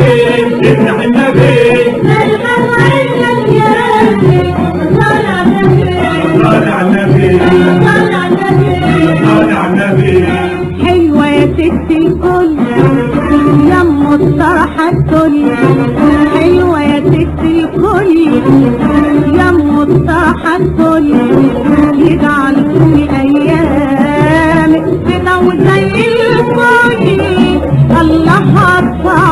النبي طالع النبي طالع النبي طالع النبي حلوة يا ستي الكل يمه الصرحة الدنيا حلوة يا ستي الكل يمه الصرحة الدنيا يجعل كل أيامك بنور زي الفل الله أكبر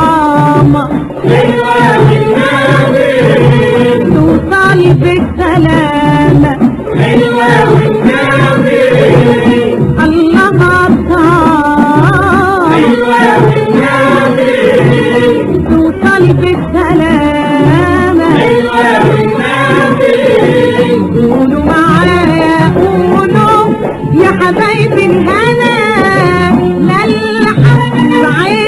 Brian!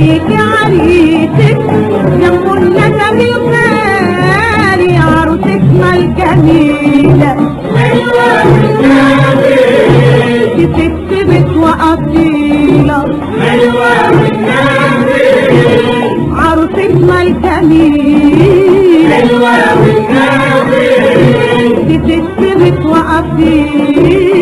بيك عريسك جنبه النسب الغالي عروسك ما الجميلة. جبتك بيت دي ست ما الجميلة. حلوة بيت وأصيلة.